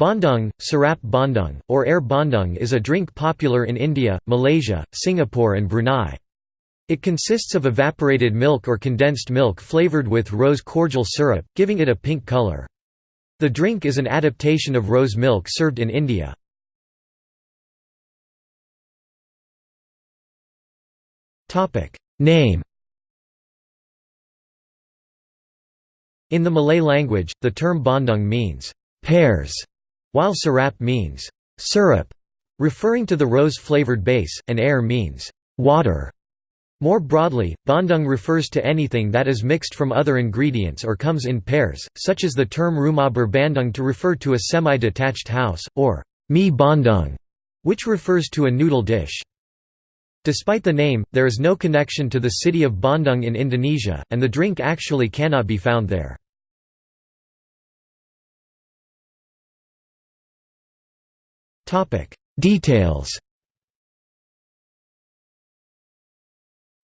Bandung, Sirap Bandung, or Air Bandung is a drink popular in India, Malaysia, Singapore and Brunei. It consists of evaporated milk or condensed milk flavored with rose cordial syrup, giving it a pink color. The drink is an adaptation of rose milk served in India. Name In the Malay language, the term bandung means pairs while sirap means syrup, referring to the rose-flavored base, and air means water. More broadly, bandung refers to anything that is mixed from other ingredients or comes in pairs, such as the term rumah berbandung to refer to a semi-detached house, or mi bandung, which refers to a noodle dish. Despite the name, there is no connection to the city of Bandung in Indonesia, and the drink actually cannot be found there. Details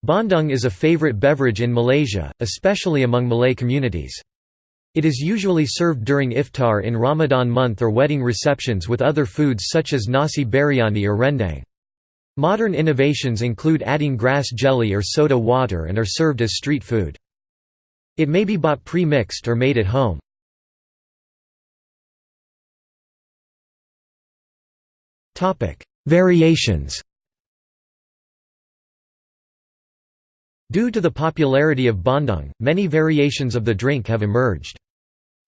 Bandung is a favorite beverage in Malaysia, especially among Malay communities. It is usually served during iftar in Ramadan month or wedding receptions with other foods such as nasi biryani or rendang. Modern innovations include adding grass jelly or soda water and are served as street food. It may be bought pre-mixed or made at home. Topic: Variations. Due to the popularity of bandung, many variations of the drink have emerged.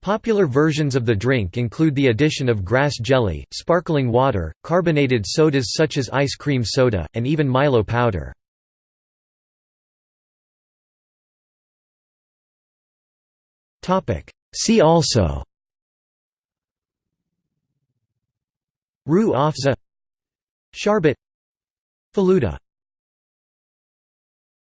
Popular versions of the drink include the addition of grass jelly, sparkling water, carbonated sodas such as ice cream soda, and even Milo powder. See also Rooh Afza Sharbet Faluda